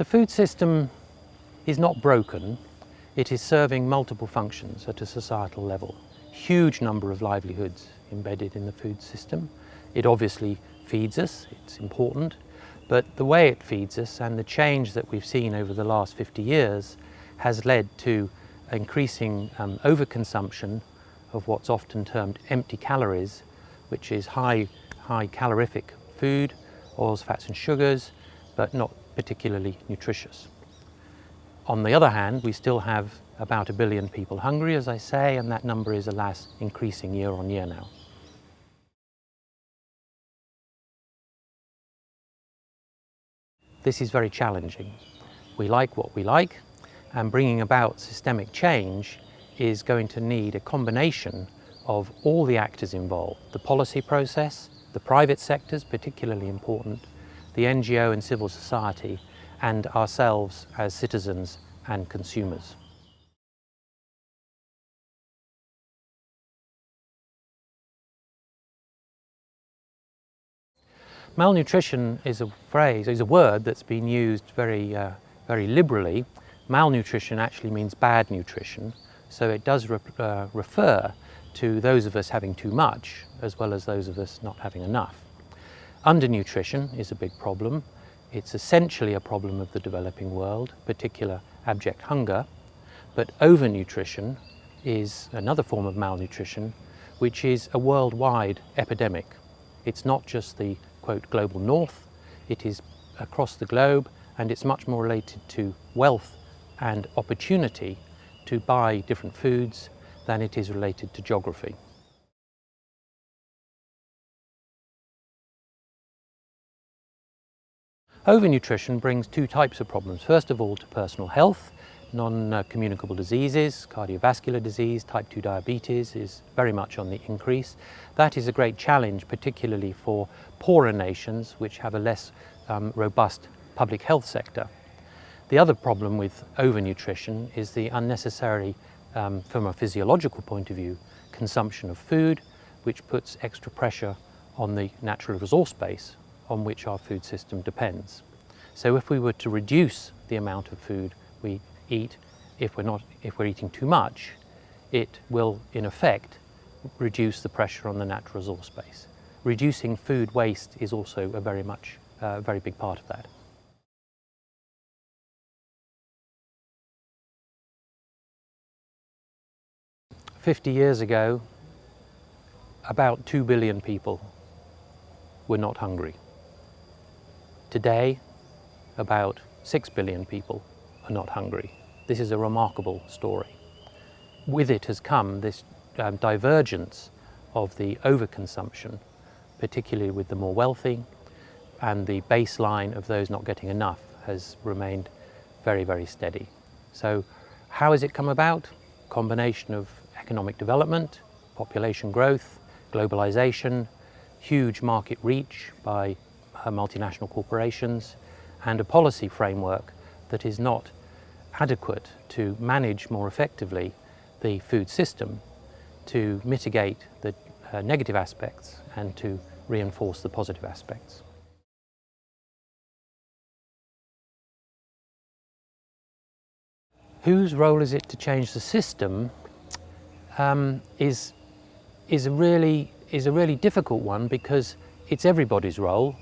The food system is not broken, it is serving multiple functions at a societal level. Huge number of livelihoods embedded in the food system. It obviously feeds us, it's important, but the way it feeds us and the change that we've seen over the last 50 years has led to increasing um, overconsumption of what's often termed empty calories, which is high, high calorific food, oils, fats and sugars, but not particularly nutritious. On the other hand, we still have about a billion people hungry, as I say, and that number is, alas, increasing year on year now. This is very challenging. We like what we like, and bringing about systemic change is going to need a combination of all the actors involved, the policy process, the private sectors, particularly important, the NGO and civil society, and ourselves as citizens and consumers. Malnutrition is a phrase, is a word that's been used very, uh, very liberally. Malnutrition actually means bad nutrition, so it does re uh, refer to those of us having too much, as well as those of us not having enough. Undernutrition is a big problem. It's essentially a problem of the developing world, particular abject hunger, but overnutrition is another form of malnutrition, which is a worldwide epidemic. It's not just the quote, global north. It is across the globe and it's much more related to wealth and opportunity to buy different foods than it is related to geography. Overnutrition brings two types of problems. First of all, to personal health, non-communicable diseases, cardiovascular disease, type 2 diabetes is very much on the increase. That is a great challenge, particularly for poorer nations which have a less um, robust public health sector. The other problem with overnutrition is the unnecessary, um, from a physiological point of view, consumption of food, which puts extra pressure on the natural resource base on which our food system depends. So if we were to reduce the amount of food we eat, if we're, not, if we're eating too much, it will, in effect, reduce the pressure on the natural resource base. Reducing food waste is also a very much, uh, very big part of that. Fifty years ago, about two billion people were not hungry. Today, about six billion people are not hungry. This is a remarkable story. With it has come this um, divergence of the overconsumption, particularly with the more wealthy, and the baseline of those not getting enough has remained very, very steady. So how has it come about? Combination of economic development, population growth, globalization, huge market reach by multinational corporations, and a policy framework that is not adequate to manage more effectively the food system to mitigate the uh, negative aspects and to reinforce the positive aspects. Whose role is it to change the system um, is, is, a really, is a really difficult one because it's everybody's role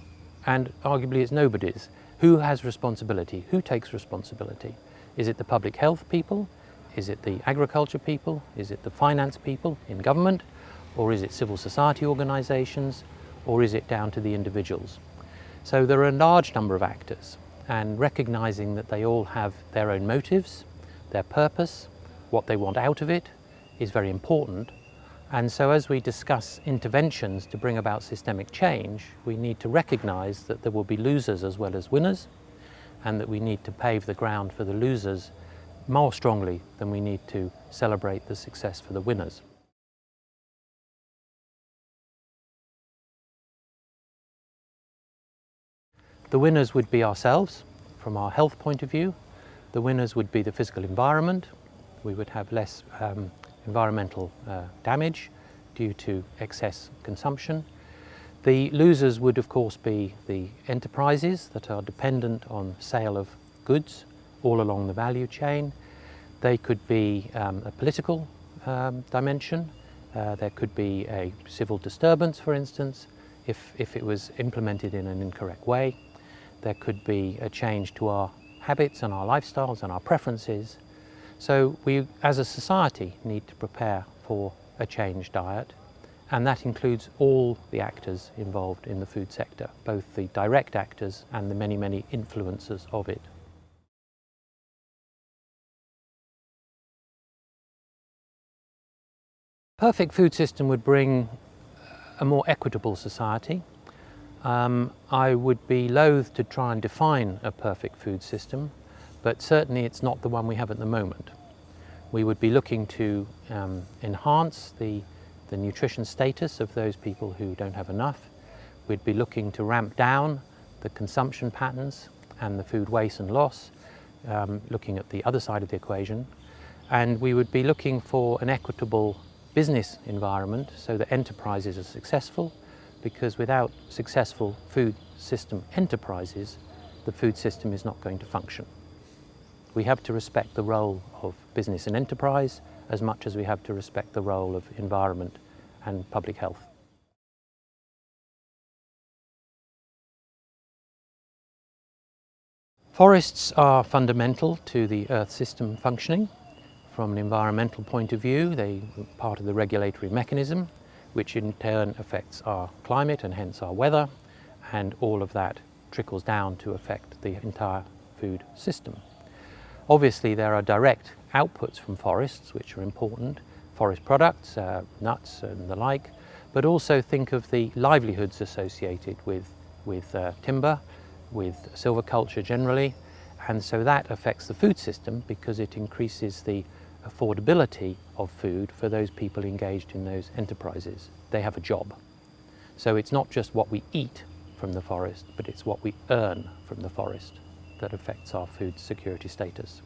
and arguably it's nobody's. Who has responsibility? Who takes responsibility? Is it the public health people? Is it the agriculture people? Is it the finance people in government? Or is it civil society organisations? Or is it down to the individuals? So there are a large number of actors and recognising that they all have their own motives, their purpose, what they want out of it is very important. And so as we discuss interventions to bring about systemic change, we need to recognise that there will be losers as well as winners and that we need to pave the ground for the losers more strongly than we need to celebrate the success for the winners. The winners would be ourselves from our health point of view. The winners would be the physical environment. We would have less um, environmental uh, damage due to excess consumption. The losers would of course be the enterprises that are dependent on sale of goods all along the value chain. They could be um, a political um, dimension. Uh, there could be a civil disturbance, for instance, if, if it was implemented in an incorrect way. There could be a change to our habits and our lifestyles and our preferences. So we, as a society, need to prepare for a changed diet and that includes all the actors involved in the food sector, both the direct actors and the many, many influencers of it. Perfect food system would bring a more equitable society. Um, I would be loath to try and define a perfect food system, but certainly it's not the one we have at the moment. We would be looking to um, enhance the the nutrition status of those people who don't have enough. We'd be looking to ramp down the consumption patterns and the food waste and loss, um, looking at the other side of the equation. And we would be looking for an equitable business environment so that enterprises are successful because without successful food system enterprises, the food system is not going to function. We have to respect the role of business and enterprise as much as we have to respect the role of environment and public health. Forests are fundamental to the Earth system functioning. From an environmental point of view, they are part of the regulatory mechanism, which in turn affects our climate and hence our weather, and all of that trickles down to affect the entire food system. Obviously there are direct outputs from forests which are important, forest products, uh, nuts and the like, but also think of the livelihoods associated with, with uh, timber, with silviculture generally, and so that affects the food system because it increases the affordability of food for those people engaged in those enterprises. They have a job. So it's not just what we eat from the forest, but it's what we earn from the forest that affects our food security status.